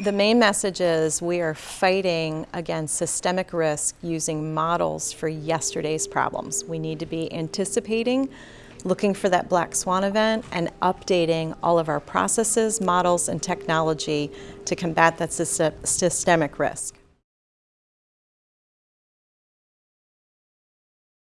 The main message is we are fighting against systemic risk using models for yesterday's problems. We need to be anticipating, looking for that black swan event, and updating all of our processes, models, and technology to combat that systemic risk.